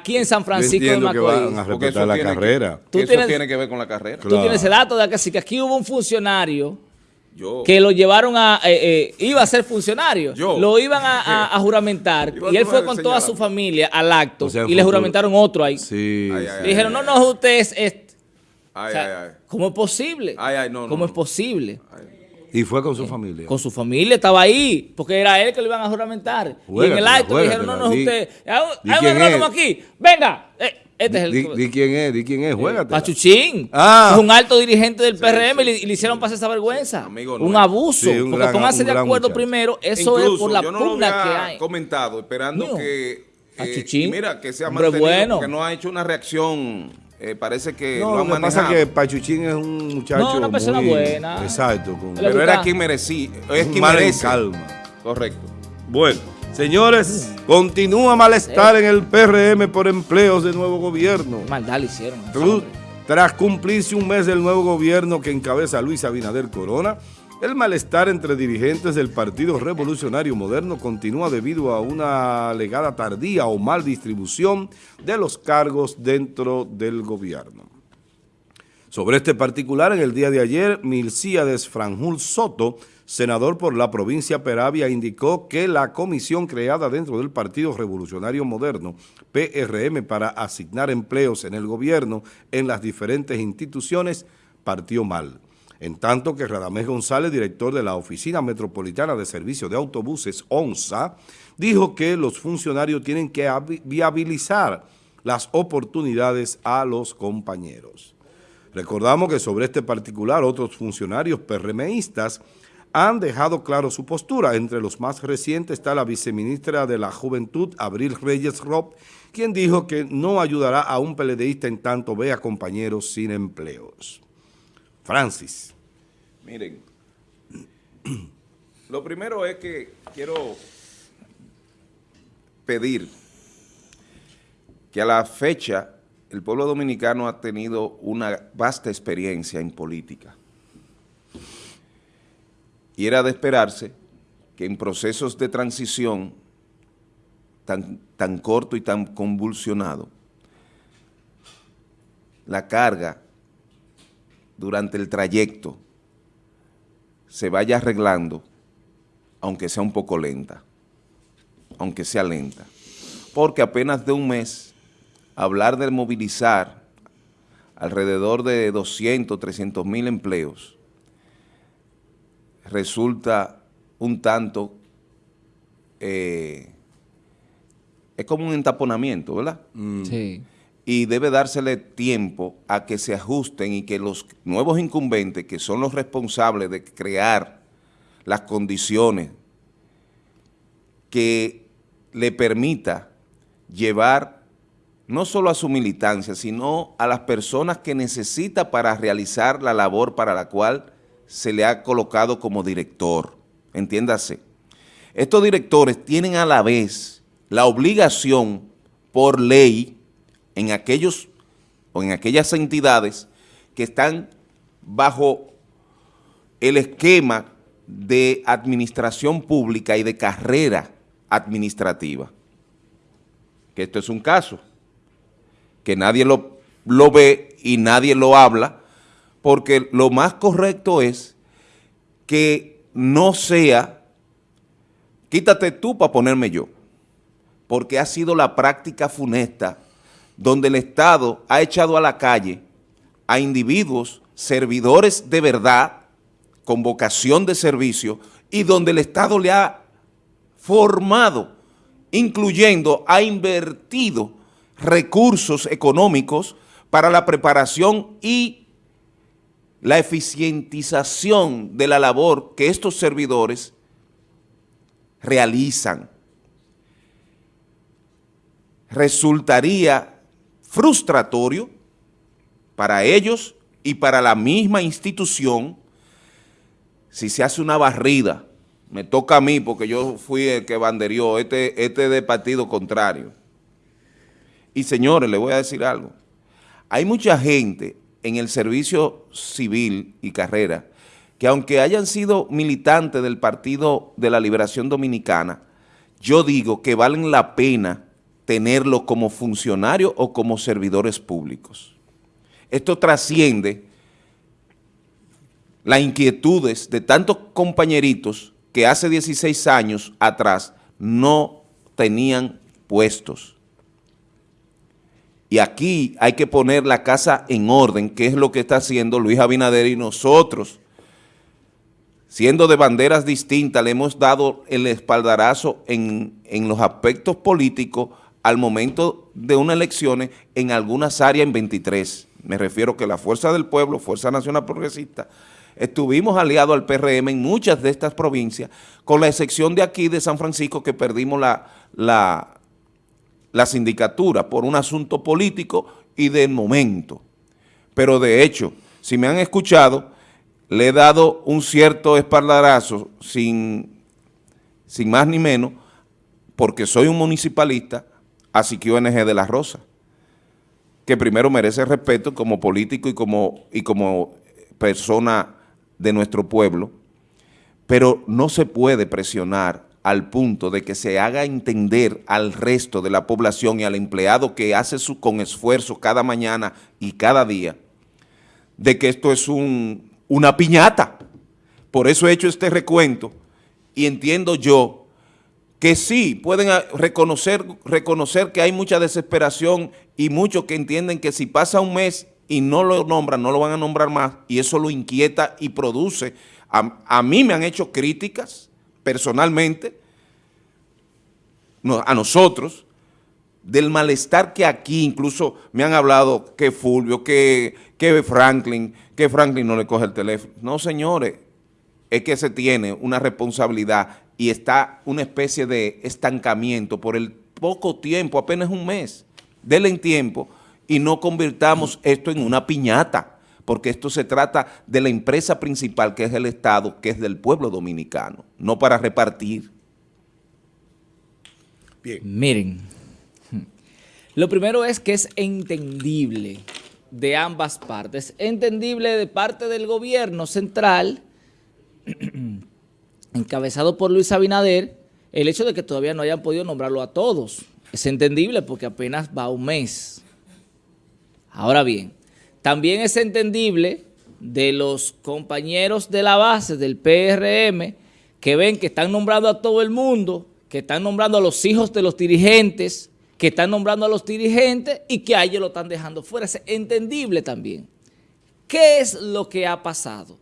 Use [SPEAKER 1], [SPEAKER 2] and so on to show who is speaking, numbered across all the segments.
[SPEAKER 1] aquí en San Francisco de
[SPEAKER 2] entiendo que
[SPEAKER 1] Macorís.
[SPEAKER 2] van a
[SPEAKER 3] Porque
[SPEAKER 2] respetar
[SPEAKER 3] eso
[SPEAKER 2] la
[SPEAKER 3] tiene que-
[SPEAKER 2] carrera.
[SPEAKER 1] Tú
[SPEAKER 3] eso
[SPEAKER 1] tienes-
[SPEAKER 3] tiene que ver con la carrera.
[SPEAKER 1] Tú
[SPEAKER 2] Claro.
[SPEAKER 1] tienes el dato de que sí, que aquí hubo un funcionario
[SPEAKER 3] Yo,
[SPEAKER 1] que lo llevaron a, eh, eh, iba a ser funcionario,
[SPEAKER 3] Yo.
[SPEAKER 1] lo iban a, a- a juramentar y él fue con toda su familia al acto
[SPEAKER 2] O sea, en
[SPEAKER 1] y le
[SPEAKER 2] futuro-
[SPEAKER 1] juramentaron otro ahí.
[SPEAKER 2] Sí.
[SPEAKER 3] Ay, ay,
[SPEAKER 1] Le dijeron, no, no, usted es este.
[SPEAKER 3] ay,
[SPEAKER 1] O sea,
[SPEAKER 3] ay, ay.
[SPEAKER 1] ¿Cómo es posible?
[SPEAKER 3] Ay, ay, no, no,
[SPEAKER 1] ¿Cómo
[SPEAKER 3] no.
[SPEAKER 1] es posible?
[SPEAKER 2] Y fue con su familia.
[SPEAKER 1] Con su familia estaba ahí, porque era él que lo iban a juramentar. y en el acto le dijeron, no, no, es usted. Hay un-
[SPEAKER 2] Di
[SPEAKER 1] hay un
[SPEAKER 2] quién
[SPEAKER 1] agrónomo aquí. Venga. Eh, este es el
[SPEAKER 2] Di, di quién es, di quién es, juégate.
[SPEAKER 1] Pachuchín.
[SPEAKER 2] Ah.
[SPEAKER 1] Es un alto dirigente del PRM y le, y le hicieron pasar esa vergüenza.
[SPEAKER 3] Amigo
[SPEAKER 1] un abuso.
[SPEAKER 2] Sí, un
[SPEAKER 1] porque
[SPEAKER 2] gran-
[SPEAKER 1] pónganse de acuerdo
[SPEAKER 2] muchacho.
[SPEAKER 1] primero. Eso
[SPEAKER 3] Incluso,
[SPEAKER 1] es por la
[SPEAKER 3] yo no lo
[SPEAKER 1] pugna que hay.
[SPEAKER 3] comentado, esperando que... eh, mira, que se ha mantenido,
[SPEAKER 1] bueno.
[SPEAKER 3] porque no ha hecho una reacción, eh, parece que
[SPEAKER 2] No,
[SPEAKER 3] lo
[SPEAKER 2] lo
[SPEAKER 3] han
[SPEAKER 2] que pasa
[SPEAKER 3] manejado.
[SPEAKER 2] es que Pachuchín es un muchacho
[SPEAKER 1] No, una persona
[SPEAKER 2] muy-
[SPEAKER 1] buena.
[SPEAKER 2] Exacto. Con,
[SPEAKER 3] Pero era quien merecía, es
[SPEAKER 2] un
[SPEAKER 3] quien merece.
[SPEAKER 2] calma.
[SPEAKER 3] Correcto.
[SPEAKER 2] Bueno, señores, continúa malestar en el PRM por empleos de nuevo gobierno.
[SPEAKER 1] Maldad le hicieron. hombre.
[SPEAKER 2] Tras cumplirse un mes del nuevo gobierno que encabeza Luis Abinader Corona, el malestar entre dirigentes del Partido Revolucionario Moderno continúa debido a una alegada tardía o mal distribución de los cargos dentro del gobierno. Sobre este particular, en el día de ayer, Milcíades Franjul Soto, senador por la provincia Peravia, indicó que la comisión creada dentro del Partido Revolucionario Moderno, PRM, para asignar empleos en el gobierno en las diferentes instituciones, partió mal. En tanto que Radamés González, director de la Oficina Metropolitana de Servicio de Autobuses, ONSA, dijo que los funcionarios tienen que viabilizar las oportunidades a los compañeros. Recordamos que sobre este particular otros funcionarios PRMistas han dejado claro su postura. Entre los más recientes está la viceministra de la Juventud, Abril Reyes Rob, quien dijo que no ayudará a un PLDista en tanto vea compañeros sin empleos. Francis.
[SPEAKER 3] Miren, lo primero es que quiero pedir que a la fecha el pueblo dominicano ha tenido una vasta experiencia en política. Y era de esperarse que en procesos de transición tan, tan corto y tan convulsionado, la carga durante el trayecto se vaya arreglando, aunque sea un poco lenta, aunque sea lenta. Porque apenas de un mes, hablar de movilizar alrededor de 200, 300 mil empleos, resulta un tanto, eh, es como un entaponamiento, ¿verdad?
[SPEAKER 1] Sí.
[SPEAKER 3] Y debe dársele tiempo a que se ajusten y que los nuevos incumbentes, que son los responsables de crear las condiciones que le permita llevar no solo a su militancia, sino a las personas que necesita para realizar la labor para la cual se le ha colocado como director. Entiéndase. Estos directores tienen a la vez la obligación por ley en aquellos o en aquellas entidades que están bajo el esquema de administración pública y de carrera administrativa. Que esto es un caso, que nadie lo, lo ve y nadie lo habla, porque lo más correcto es que no sea, quítate tú para ponerme yo, porque ha sido la práctica funesta donde el Estado ha echado a la calle a individuos, servidores de verdad, con vocación de servicio, y donde el Estado le ha formado, incluyendo, ha invertido recursos económicos para la preparación y la eficientización de la labor que estos servidores realizan. Resultaría frustratorio para ellos y para la misma institución si se hace una barrida. Me toca a mí porque yo fui el que banderió, este, este de partido contrario. Y señores, le voy a decir algo. Hay mucha gente en el servicio civil y carrera que aunque hayan sido militantes del Partido de la Liberación Dominicana, yo digo que valen la pena tenerlo como funcionario o como servidores públicos. Esto trasciende las inquietudes de tantos compañeritos que hace 16 años atrás no tenían puestos. Y aquí hay que poner la casa en orden, que es lo que está haciendo Luis Abinader y nosotros. Siendo de banderas distintas, le hemos dado el espaldarazo en, en los aspectos políticos al momento de unas elecciones en algunas áreas en 23. Me refiero que la Fuerza del Pueblo, Fuerza Nacional Progresista, estuvimos aliados al PRM en muchas de estas provincias, con la excepción de aquí de San Francisco que perdimos la, la, la sindicatura por un asunto político y de momento. Pero de hecho, si me han escuchado, le he dado un cierto espaldarazo sin, sin más ni menos, porque soy un municipalista, a Siquio NG de la Rosa, que primero merece respeto como político y como, y como persona de nuestro pueblo, pero no se puede presionar al punto de que se haga entender al resto de la población y al empleado que hace su, con esfuerzo cada mañana y cada día, de que esto es un, una piñata. Por eso he hecho este recuento y entiendo yo que sí pueden reconocer, reconocer que hay mucha desesperación y muchos que entienden que si pasa un mes y no lo nombran, no lo van a nombrar más, y eso lo inquieta y produce. A, mí me han hecho críticas personalmente, a nosotros, del malestar que aquí incluso me han hablado que Fulvio, que, que Franklin, que Franklin no le coge el teléfono. No, señores, es que se tiene una responsabilidad y está una especie de estancamiento por el poco tiempo, apenas un mes. Denle en tiempo y no convirtamos esto en una piñata, porque esto se trata de la empresa principal que es el Estado, que es del pueblo dominicano, no para repartir.
[SPEAKER 1] Bien. Miren, lo primero es que es entendible de ambas partes, entendible de parte del gobierno central, encabezado por Luis Abinader, el hecho de que todavía no hayan podido nombrarlo a todos. Es entendible porque apenas va un mes. Ahora bien, también es entendible de los compañeros de la base del PRM que ven que están nombrando a todo el mundo, que están nombrando a los hijos de los dirigentes, que están nombrando a los dirigentes y que a ellos lo están dejando fuera. Es entendible también. ¿Qué es lo que ha pasado?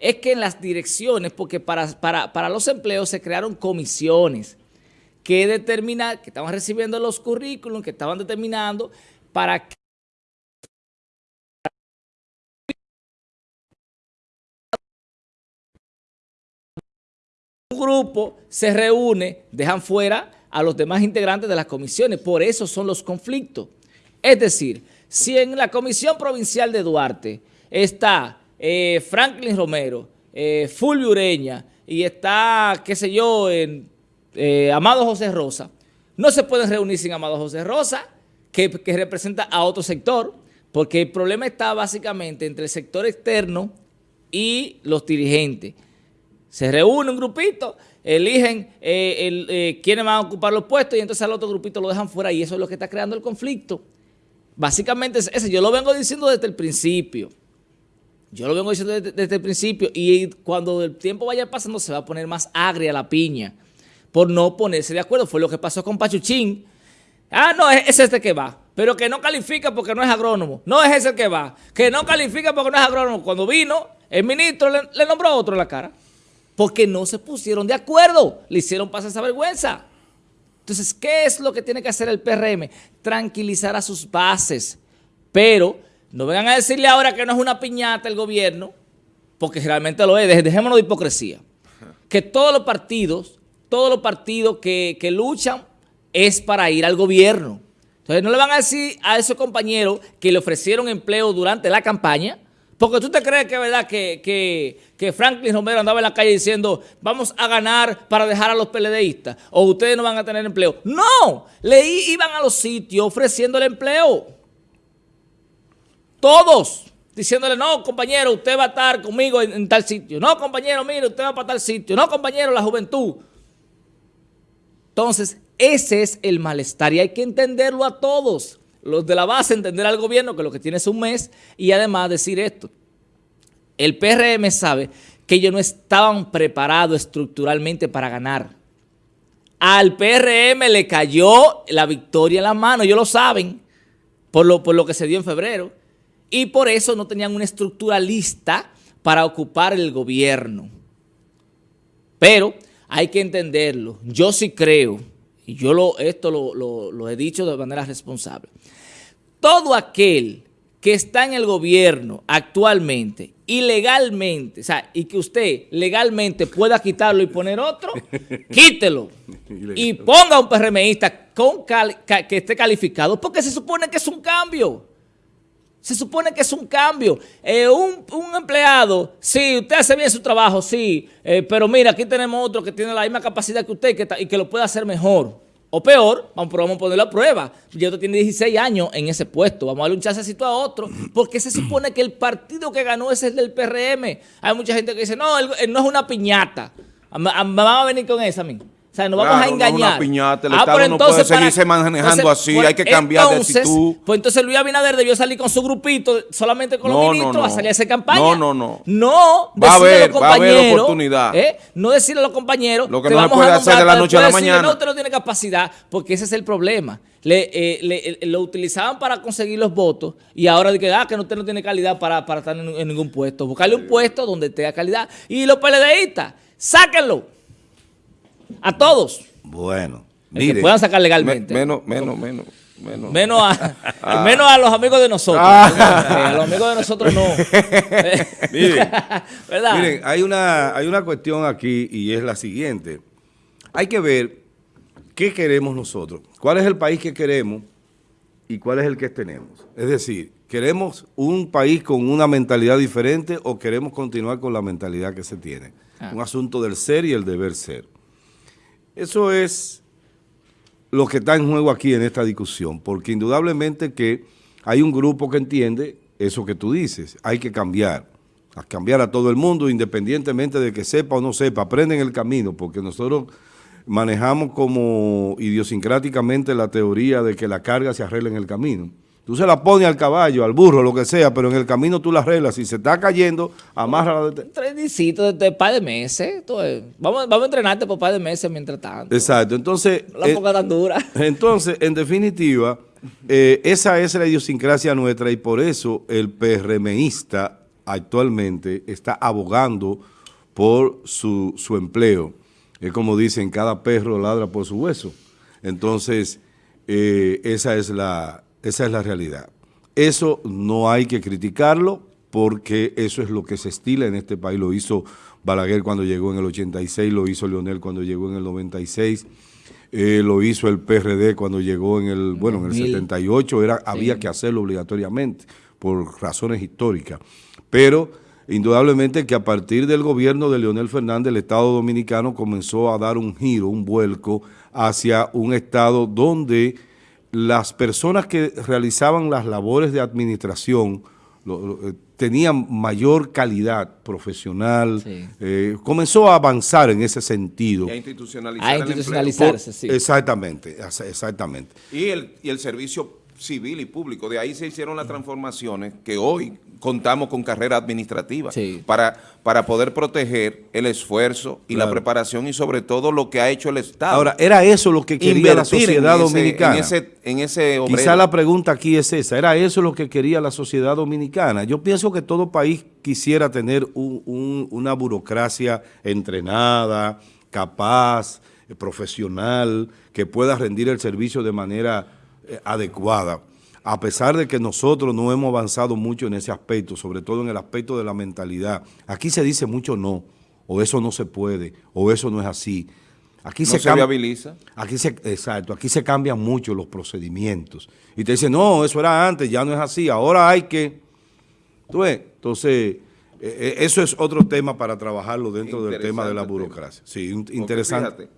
[SPEAKER 1] Es que en las direcciones, porque para, para, los empleos se crearon comisiones que determinan, que estaban recibiendo los currículums, que estaban determinando para que grupo se reúne, dejan fuera a los demás integrantes de las comisiones. Por eso son los conflictos. Es decir, si en la Comisión Provincial de Duarte está eh, Franklin Romero, eh, Fulvio Ureña y está, qué sé yo, en, eh, Amado José Rosa, no se pueden reunir sin Amado José Rosa, que, representa a otro sector, porque el problema está básicamente entre el sector externo y los dirigentes. Se reúne un grupito, eligen eh, quiénes van a ocupar los puestos y entonces al otro grupito lo dejan fuera y eso es lo que está creando el conflicto. Básicamente ese, yo lo vengo diciendo desde el principio. Yo lo vengo diciendo desde, el principio y cuando el tiempo vaya pasando se va a poner más agria la piña por no ponerse de acuerdo. Fue lo que pasó con Pachuchín. Ah, no, es, este que va, pero que no califica porque no es agrónomo. No es ese que va, que no califica porque no es agrónomo. Cuando vino, el ministro le, le nombró a otro en la cara porque no se pusieron de acuerdo, le hicieron pasar esa vergüenza. Entonces, ¿qué es lo que tiene que hacer el PRM? Tranquilizar a sus bases, pero no vengan a decirle ahora que no es una piñata el gobierno, porque realmente lo es, dejémonos de hipocresía. Que todos los partidos, todos los partidos que, que luchan es para ir al gobierno. Entonces, no le van a decir a esos compañeros que le ofrecieron empleo durante la campaña, porque tú te crees que es verdad que, Franklin Romero andaba en la calle diciendo vamos a ganar para dejar a los PLDistas o ustedes no van a tener empleo. No, le iban a los sitios ofreciéndole empleo. Todos diciéndole, no, compañero, usted va a estar conmigo en, tal sitio. No, compañero, mire, usted va para tal sitio. No, compañero, la juventud. Entonces, Ese es el malestar y hay que entenderlo a todos. Los de la base, entender al gobierno que lo que tiene es un mes y además decir esto. El PRM sabe que ellos no estaban preparados estructuralmente para ganar. Al PRM le cayó la victoria en la mano, ellos lo saben, por lo, por lo que se dio en febrero. Y por eso no tenían una estructura lista para ocupar el gobierno. Pero hay que entenderlo. Yo sí creo, y yo lo, esto lo, lo he dicho de manera responsable, todo aquel que está en el gobierno actualmente ilegalmente, o sea, y que usted legalmente pueda quitarlo y poner otro, quítelo y ponga un PRMista con que esté calificado, porque se supone que es un cambio. Se supone que es un cambio. Eh, un, empleado, sí, usted hace bien su trabajo, sí, eh, pero mira, aquí tenemos otro que tiene la misma capacidad que usted y que lo puede hacer mejor. O peor, vamos, a ponerlo a prueba. Ya usted tiene 16 años en ese puesto. Vamos a darle un chancecito a otro. Porque se supone que el partido que ganó ese es el del PRM. Hay mucha gente que dice, no, él, no es una piñata. Me van a venir con esa, mí. Sea, nos vamos a engañar. No
[SPEAKER 3] piñata, el ah, Estado no puede seguirse manejando así, hay que cambiar de actitud.
[SPEAKER 1] Pues entonces Luis Abinader debió salir con su grupito, solamente con los ministros, a salir a hacer campaña.
[SPEAKER 3] No, no, no.
[SPEAKER 1] No,
[SPEAKER 3] va a haber, va a haber oportunidad.
[SPEAKER 1] ¿eh? No decirle a los compañeros
[SPEAKER 3] lo que, no se puede hacer de la noche a la mañana.
[SPEAKER 1] no, usted no tiene capacidad, porque ese es el problema. Le, eh, le, eh, lo utilizaban para conseguir los votos y ahora que, ah, que usted no tiene calidad para, para estar en, ningún puesto. Buscarle un puesto donde tenga calidad. Y los PLDistas, sáquenlo. A todos.
[SPEAKER 2] Bueno,
[SPEAKER 1] mire. Que puedan sacar legalmente.
[SPEAKER 3] menos, menos, menos.
[SPEAKER 1] Menos, menos, a, ah. menos a los amigos de nosotros. Ah. Eh, a los amigos de nosotros no.
[SPEAKER 2] miren, miren, hay una, hay una cuestión aquí y es la siguiente. Hay que ver qué queremos nosotros, cuál es el país que queremos y cuál es el que tenemos. Es decir, ¿queremos un país con una mentalidad diferente o queremos continuar con la mentalidad que se tiene? Ah. Un asunto del ser y el deber ser. Eso es lo que está en juego aquí en esta discusión, porque indudablemente que hay un grupo que entiende eso que tú dices, hay que cambiar, a cambiar a todo el mundo independientemente de que sepa o no sepa, aprenden el camino, porque nosotros manejamos como idiosincráticamente la teoría de que la carga se arregla en el camino. Tú se la pones al caballo, al burro, lo que sea, pero en el camino tú la arreglas. Si se está cayendo, amarra
[SPEAKER 1] de... Un trenecito de, par de meses. vamos, vamos a entrenarte por par de meses mientras tanto.
[SPEAKER 2] Exacto. Entonces...
[SPEAKER 1] La eh, tan dura.
[SPEAKER 2] Entonces, en definitiva, eh, esa es la idiosincrasia nuestra y por eso el PRMista actualmente está abogando por su, su empleo. Es como dicen, cada perro ladra por su hueso. Entonces, eh, esa es la esa es la realidad. Eso no hay que criticarlo porque eso es lo que se estila en este país. Lo hizo Balaguer cuando llegó en el 86, lo hizo Leonel cuando llegó en el 96, eh, lo hizo el PRD cuando llegó en el, bueno, en el 78, era, había que hacerlo obligatoriamente por razones históricas. Pero indudablemente que a partir del gobierno de Leonel Fernández, el Estado Dominicano comenzó a dar un giro, un vuelco hacia un Estado donde las personas que realizaban las labores de administración eh, tenían mayor calidad profesional, eh, comenzó a avanzar en ese sentido.
[SPEAKER 3] Y a institucionalizarse,
[SPEAKER 2] sí. Exactamente, exactamente.
[SPEAKER 3] Y el, y el servicio civil y público. De ahí se hicieron las transformaciones que hoy contamos con carrera administrativa para, para poder proteger el esfuerzo y la preparación y sobre todo lo que ha hecho el Estado.
[SPEAKER 2] Ahora, ¿era eso lo que quería la sociedad dominicana?
[SPEAKER 3] En ese, en ese
[SPEAKER 2] Quizá la pregunta aquí es esa, ¿era eso lo que quería la sociedad dominicana? Yo pienso que todo país quisiera tener una burocracia entrenada, capaz, profesional, que pueda rendir el servicio de manera eh, adecuada, a pesar de que nosotros no hemos avanzado mucho en ese aspecto, sobre todo en el aspecto de la mentalidad. Aquí se dice mucho no, o eso no se puede, o eso no es así. Aquí
[SPEAKER 3] se, se viabiliza.
[SPEAKER 2] Aquí se, exacto, aquí se cambian mucho los procedimientos. Y te dicen, no, eso era antes, ya no es así, ahora hay que... ¿Tú ves? Entonces, eh, eh, eso es otro tema para trabajarlo dentro del tema de la burocracia. Sí, interesante.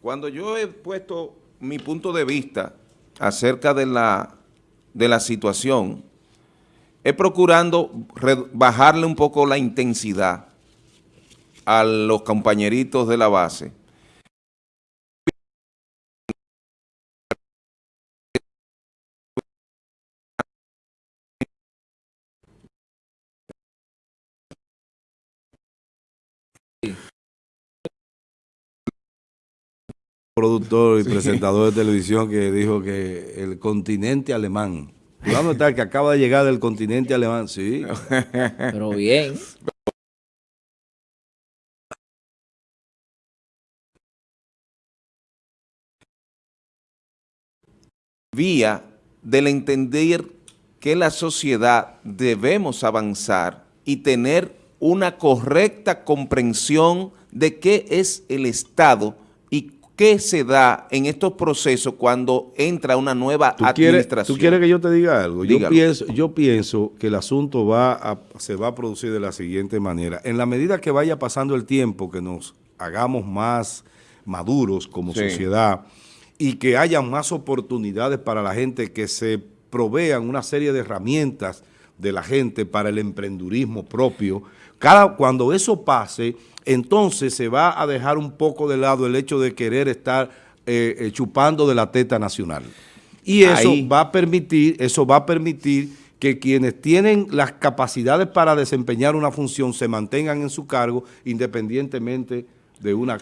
[SPEAKER 3] cuando yo he puesto mi punto de vista acerca de la, de la situación es procurando bajarle un poco la intensidad a los compañeritos de la base
[SPEAKER 2] productor y presentador de televisión que dijo que el continente alemán. ¿Dónde está que acaba de llegar del continente alemán? Sí.
[SPEAKER 1] Pero bien.
[SPEAKER 3] Vía del entender que la sociedad debemos avanzar y tener una correcta comprensión de qué es el Estado qué se da en estos procesos cuando entra una nueva
[SPEAKER 2] ¿Tú quieres,
[SPEAKER 3] administración.
[SPEAKER 2] ¿Tú quieres que yo te diga algo? Yo pienso, yo pienso que el asunto va a- se va a producir de la siguiente manera. En la medida que vaya pasando el tiempo, que nos hagamos más maduros como
[SPEAKER 3] Sí.
[SPEAKER 2] sociedad y que haya más oportunidades para la gente que se provean una serie de herramientas de la gente para el emprendurismo propio. Cada, cuando eso pase, entonces se va a dejar un poco de lado el hecho de querer estar eh, eh, chupando de la teta nacional. Y eso
[SPEAKER 3] Ahí.
[SPEAKER 2] va a permitir, eso va a permitir que quienes tienen las capacidades para desempeñar una función se mantengan en su cargo independientemente de una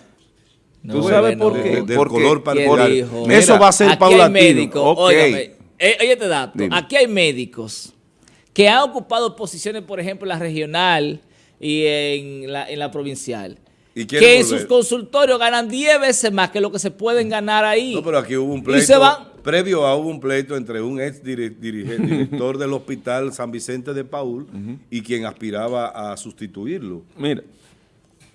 [SPEAKER 1] No,
[SPEAKER 2] ¿Tú sabes
[SPEAKER 1] bueno,
[SPEAKER 2] por qué?
[SPEAKER 3] no.
[SPEAKER 2] del
[SPEAKER 3] Porque-
[SPEAKER 2] color
[SPEAKER 1] ¿Quién
[SPEAKER 2] particular. Eso
[SPEAKER 3] Mira,
[SPEAKER 2] va a ser
[SPEAKER 1] aquí
[SPEAKER 2] paulatino.
[SPEAKER 1] hay médicos, óigame, eh, oye este dato,
[SPEAKER 3] Dime.
[SPEAKER 1] aquí hay médicos que han ocupado posiciones, por ejemplo, la regional y en la, en la provincial,
[SPEAKER 2] Y
[SPEAKER 1] que en sus consultorios ganan 10 veces más que lo que se pueden ganar ahí.
[SPEAKER 2] No, pero aquí hubo un
[SPEAKER 1] Y
[SPEAKER 2] pleito.
[SPEAKER 1] se van.
[SPEAKER 2] Previo a hubo un pleito entre un ex dirigente, director del hospital San Vicente de Paul y quien aspiraba a sustituirlo.
[SPEAKER 3] Mira.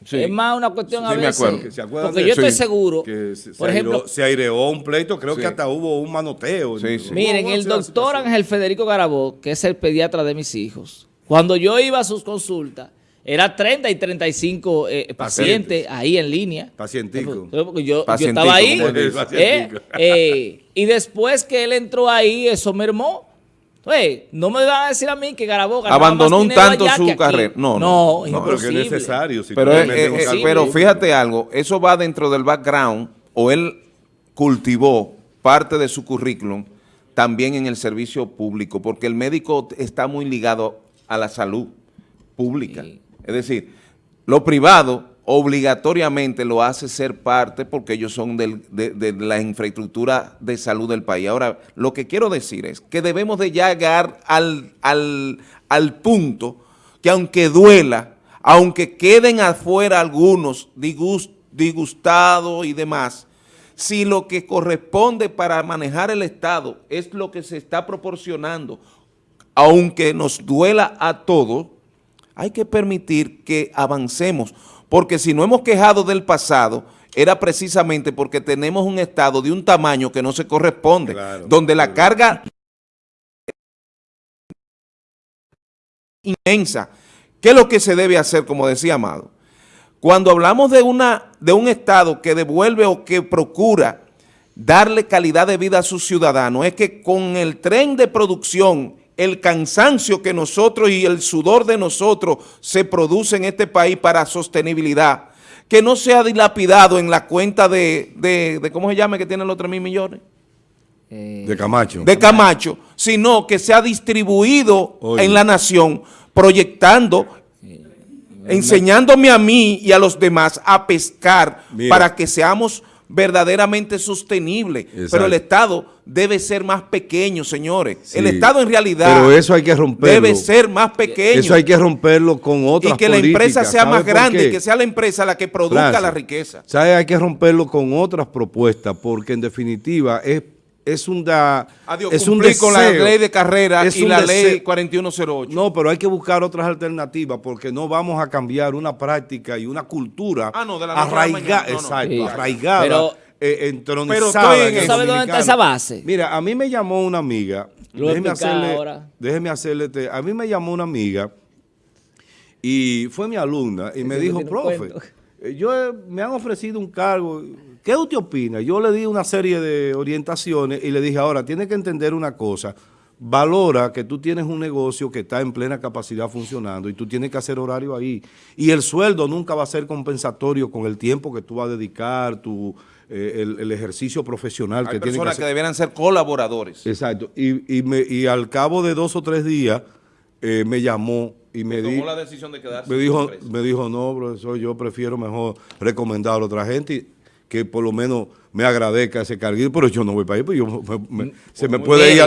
[SPEAKER 3] Sí.
[SPEAKER 1] Es más una cuestión a
[SPEAKER 3] Sí, me
[SPEAKER 1] veces.
[SPEAKER 3] acuerdo.
[SPEAKER 2] Que se acuerdan
[SPEAKER 1] Porque
[SPEAKER 2] de
[SPEAKER 1] yo
[SPEAKER 2] eso.
[SPEAKER 1] estoy
[SPEAKER 3] Sí.
[SPEAKER 1] seguro,
[SPEAKER 2] Que se, se
[SPEAKER 1] por ejemplo,
[SPEAKER 2] aireó, se aireó un pleito, creo
[SPEAKER 3] Sí.
[SPEAKER 2] que hasta hubo un manoteo.
[SPEAKER 3] Sí, sí.
[SPEAKER 1] Miren,
[SPEAKER 2] ¿Cómo
[SPEAKER 1] el doctor? Ángel Federico Garabó, que es el pediatra de mis hijos, cuando yo iba a sus consultas, era 30 y 35 eh, pacientes ahí en línea.
[SPEAKER 2] Pacientico.
[SPEAKER 1] Yo, estaba ahí. eh, eh, y después que él entró ahí, eso mermó. Oye, no me van a decir a mí que Garabó ganaba
[SPEAKER 3] Abandonó un tanto su carrera. No, no,
[SPEAKER 1] no,
[SPEAKER 2] No, pero que es necesario. si
[SPEAKER 3] Pero, pero fíjate algo, eso va dentro del background, o él cultivó parte de su currículum también en el servicio público, porque el médico está muy ligado a la salud pública.
[SPEAKER 1] Sí.
[SPEAKER 3] Es decir, lo privado obligatoriamente lo hace ser parte porque ellos son de, de la infraestructura de salud del país. Ahora, lo que quiero decir es que debemos de llegar al, al, al punto que aunque duela, aunque queden afuera algunos disgust- disgustados y demás, si lo que corresponde para manejar el Estado es lo que se está proporcionando, aunque nos duela a todos, hay que permitir que avancemos, porque si no hemos quejado del pasado, era precisamente porque tenemos un Estado de un tamaño que no se corresponde,
[SPEAKER 2] Claro,
[SPEAKER 3] donde la
[SPEAKER 2] claro.
[SPEAKER 3] carga inmensa. ¿Qué es lo que se debe hacer, como decía Amado? Cuando hablamos de, una, de un Estado que devuelve o que procura darle calidad de vida a sus ciudadanos, es que con el tren de producción, el cansancio que nosotros y el sudor de nosotros se produce en este país para sostenibilidad, que no sea dilapidado en la cuenta de, de, de ¿cómo se llama que tienen los 3 mil millones?
[SPEAKER 1] Eh,
[SPEAKER 2] De Camacho.
[SPEAKER 3] de Camacho, sino que sea distribuido
[SPEAKER 2] Oye.
[SPEAKER 3] en la nación, proyectando, enseñándome a mí y a los demás a pescar
[SPEAKER 2] Mira.
[SPEAKER 3] para que seamos verdaderamente sostenibles.
[SPEAKER 2] Exacto.
[SPEAKER 3] Pero el Estado debe ser más pequeño, señores.
[SPEAKER 2] Sí.
[SPEAKER 3] El Estado en realidad
[SPEAKER 2] Pero eso hay que romperlo.
[SPEAKER 3] debe ser más pequeño.
[SPEAKER 2] Eso hay que romperlo con otras
[SPEAKER 3] y que la empresa
[SPEAKER 2] políticas.
[SPEAKER 3] sea
[SPEAKER 2] ¿Sabe
[SPEAKER 3] más grande, y que sea la empresa la que produzca la riqueza.
[SPEAKER 2] ¿sabe? Hay que romperlo con otras propuestas, porque en definitiva es, es un, da,
[SPEAKER 3] Adiós,
[SPEAKER 2] es un
[SPEAKER 3] cumplir con la
[SPEAKER 2] deseo.
[SPEAKER 3] ley de carrera
[SPEAKER 2] Es
[SPEAKER 3] y la
[SPEAKER 2] deseo.
[SPEAKER 3] ley 4108.
[SPEAKER 2] No, pero hay que buscar otras alternativas porque no vamos a cambiar una práctica y una cultura
[SPEAKER 3] Ah, no, de la noche a la
[SPEAKER 2] arraigada,
[SPEAKER 3] mañana. No, no.
[SPEAKER 2] exacto,
[SPEAKER 1] Sí.
[SPEAKER 2] arraigada,
[SPEAKER 1] Pero-
[SPEAKER 2] eh, entronizada
[SPEAKER 3] Pero estoy en
[SPEAKER 2] en el
[SPEAKER 3] eso.
[SPEAKER 1] ¿Sabe dónde está esa base?
[SPEAKER 2] Mira, a mí me llamó una amiga,
[SPEAKER 1] Lo
[SPEAKER 2] déjeme hacerle,
[SPEAKER 1] ahora.
[SPEAKER 2] déjeme hacerle, este- a mí me llamó una amiga y fue mi alumna y me dijo, profe,
[SPEAKER 1] cuento".
[SPEAKER 2] eh, yo me han ofrecido un cargo, ¿qué usted opina? Yo le di una serie de orientaciones y le dije, ahora, tiene que entender una cosa, valora que tú tienes un negocio que está en plena capacidad funcionando y tú tienes que hacer horario ahí. Y el sueldo nunca va a ser compensatorio con el tiempo que tú vas a dedicar, tu, eh, el, el ejercicio profesional
[SPEAKER 3] Hay
[SPEAKER 2] que tienes que
[SPEAKER 3] personas
[SPEAKER 2] hacer.
[SPEAKER 3] que debieran ser colaboradores.
[SPEAKER 2] Exacto. Y, y, me- y al cabo de dos o tres días eh, me llamó y me,
[SPEAKER 3] Tomó
[SPEAKER 2] di-
[SPEAKER 3] la decisión de quedarse
[SPEAKER 2] me dijo, me dijo, no, profesor, yo prefiero mejor recomendar a otra gente y que por lo menos me agradezca ese carguito, pero yo no voy para ahí, pues yo me- me- se me puede ir a-.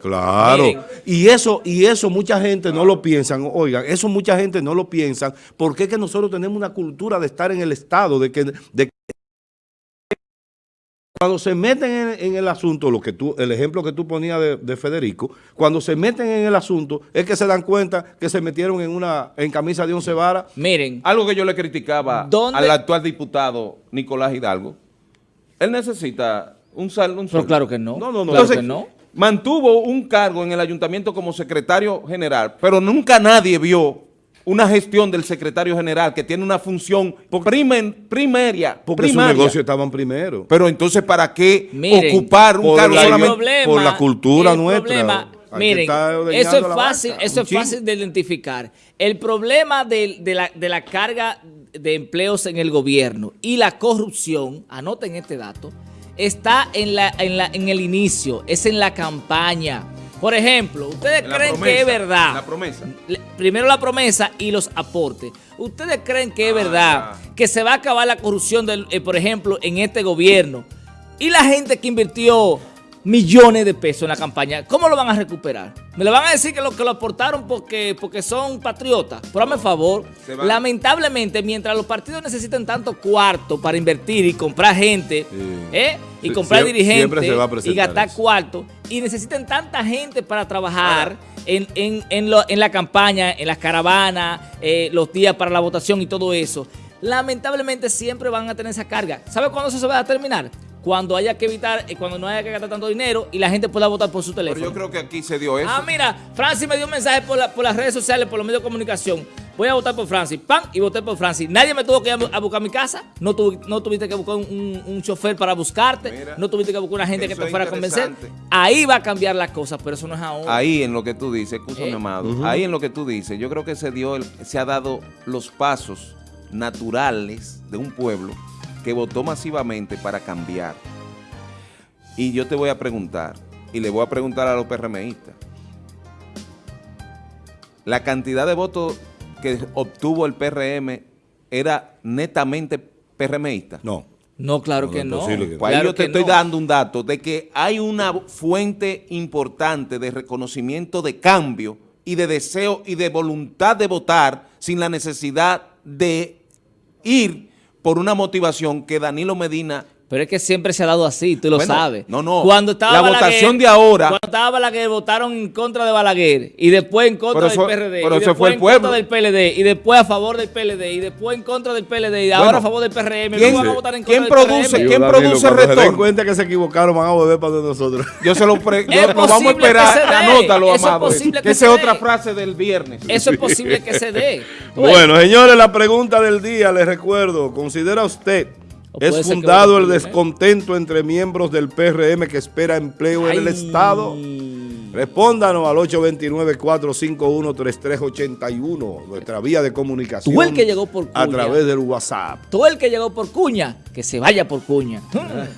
[SPEAKER 2] Claro.
[SPEAKER 1] Miren.
[SPEAKER 2] Y eso, y eso mucha gente no lo piensan, oigan, eso mucha gente no lo piensan, porque es que nosotros tenemos una cultura de estar en el Estado, de que, de que cuando se meten en, en el asunto, lo que tú, el ejemplo que tú ponías de, de Federico, cuando se meten en el asunto, es que se dan cuenta que se metieron en una, en camisa de once varas.
[SPEAKER 1] Miren,
[SPEAKER 3] Algo que yo le criticaba
[SPEAKER 1] ¿Dónde?
[SPEAKER 3] al actual diputado Nicolás Hidalgo, él necesita un sal, un
[SPEAKER 1] pero
[SPEAKER 3] sueldo.
[SPEAKER 1] claro que no.
[SPEAKER 2] No, no, no.
[SPEAKER 1] Claro
[SPEAKER 3] Entonces,
[SPEAKER 1] que no.
[SPEAKER 3] mantuvo un cargo en el ayuntamiento como secretario general, pero nunca nadie vio una gestión del secretario general que tiene una función primen- primeria,
[SPEAKER 2] Porque
[SPEAKER 3] primaria.
[SPEAKER 2] sus negocios estaban primero.
[SPEAKER 3] Pero entonces, ¿para qué
[SPEAKER 1] Miren,
[SPEAKER 3] ocupar un cargo solamente?
[SPEAKER 1] problema,
[SPEAKER 2] por la cultura
[SPEAKER 1] el
[SPEAKER 2] nuestra.
[SPEAKER 1] problema, miren, eso es
[SPEAKER 2] la
[SPEAKER 1] fácil,
[SPEAKER 2] vaca,
[SPEAKER 1] eso es fácil de identificar. El problema de, la, de la carga de empleos en el gobierno y la corrupción, anoten este dato, está en, la, en, la, en el inicio, es en la campaña. Por ejemplo, ¿ustedes
[SPEAKER 3] la
[SPEAKER 1] creen que es verdad?
[SPEAKER 3] la promesa.
[SPEAKER 1] Primero la promesa y los aportes. ¿Ustedes creen que es
[SPEAKER 3] Ah,
[SPEAKER 1] verdad que se va a acabar la corrupción, del, eh, por ejemplo, en este gobierno? Y la gente que invirtió millones de pesos en la campaña, ¿cómo lo van a recuperar? ¿Me lo van a decir que lo que lo aportaron porque, porque son patriotas? Por hazme favor. Lamentablemente, mientras los partidos necesitan tanto cuarto para invertir y comprar gente,
[SPEAKER 2] Sí.
[SPEAKER 1] ¿eh? y comprar dirigentes y gastar
[SPEAKER 2] eso.
[SPEAKER 1] cuarto y necesitan tanta gente para trabajar en, en- en lo- en la campaña, en las caravanas, eh, los días para la votación y todo eso. Lamentablemente siempre van a tener esa carga. ¿Sabe cuándo eso se va a terminar? Cuando haya que evitar, eh, cuando no haya que gastar tanto dinero y la gente pueda votar por su
[SPEAKER 3] Pero
[SPEAKER 1] teléfono.
[SPEAKER 3] yo creo que aquí se dio eso.
[SPEAKER 1] Ah, mira, Francis me dio un mensaje por, la- por las redes sociales, por los medios de comunicación. Voy a votar por Francis. ¡Pam! Y voté por Francis. Nadie me tuvo que ir a bu- a buscar mi casa. No, tu- no tuviste que buscar un, un- un chofer para buscarte.
[SPEAKER 3] Mira,
[SPEAKER 1] no tuviste que buscar una gente que te fuera a convencer. Ahí va a cambiar la cosa, pero eso no es ahora.
[SPEAKER 3] Ahí en lo que tú dices, escúchame,
[SPEAKER 1] Eh.
[SPEAKER 3] amado, ahí en lo que tú dices, yo creo que se dio, el- se ha dado los pasos naturales de un pueblo que votó masivamente para cambiar. Y yo te voy a preguntar, y le voy a preguntar a los PRMistas, la cantidad de votos que obtuvo el PRM era netamente PRMista.
[SPEAKER 2] No.
[SPEAKER 1] No, claro
[SPEAKER 2] No,
[SPEAKER 1] que
[SPEAKER 2] no
[SPEAKER 1] no.
[SPEAKER 2] que-
[SPEAKER 3] Pues
[SPEAKER 1] Claro
[SPEAKER 3] ahí yo te estoy
[SPEAKER 1] no.
[SPEAKER 3] dando un dato de que hay una fuente importante de reconocimiento de cambio y de deseo y de voluntad de votar sin la necesidad de ir por una motivación que Danilo Medina
[SPEAKER 1] Pero es que siempre se ha dado así, tú lo
[SPEAKER 3] Bueno,
[SPEAKER 1] sabes.
[SPEAKER 3] no, no.
[SPEAKER 1] Cuando estaba
[SPEAKER 3] La
[SPEAKER 1] Balaguer-
[SPEAKER 3] votación de ahora-
[SPEAKER 1] Cuando estaba Balaguer, votaron en contra de Balaguer. Y después en contra
[SPEAKER 3] eso-
[SPEAKER 1] del PRD.
[SPEAKER 3] pero
[SPEAKER 1] y
[SPEAKER 3] eso fue el
[SPEAKER 1] en
[SPEAKER 3] pueblo.
[SPEAKER 1] contra del PLD. Y después a favor del PLD. Y después en contra del PLD. Y ahora
[SPEAKER 3] Bueno,
[SPEAKER 1] a favor del PRM.
[SPEAKER 3] ¿quién-
[SPEAKER 1] Luego van a votar en contra
[SPEAKER 3] quién
[SPEAKER 1] del
[SPEAKER 3] produce-
[SPEAKER 1] PRM.
[SPEAKER 3] ¿Quién produce
[SPEAKER 2] cuando se den
[SPEAKER 3] retorno?
[SPEAKER 2] cuenta que se equivocaron, van a volver para donde nosotros.
[SPEAKER 3] yo se lo, pre- yo- lo vamos a
[SPEAKER 1] posible
[SPEAKER 3] esperar,
[SPEAKER 1] que se dé.
[SPEAKER 3] anótalo,
[SPEAKER 1] Eso es
[SPEAKER 3] amado.
[SPEAKER 1] posible que
[SPEAKER 3] esa es otra frase del viernes.
[SPEAKER 1] Eso es posible que se dé. Ves.
[SPEAKER 2] Bueno, señores, la pregunta del día, les recuerdo, ¿considera usted es fundado el
[SPEAKER 1] ¿eh?
[SPEAKER 2] descontento entre miembros del PRM que espera empleo en el. Estado? Respóndanos al 829-451-3381, nuestra vía de comunicación.
[SPEAKER 1] Tú el que llegó por
[SPEAKER 2] A
[SPEAKER 1] cuña.
[SPEAKER 2] través del WhatsApp.
[SPEAKER 1] Todo el que llegó por cuña, que se vaya por cuña.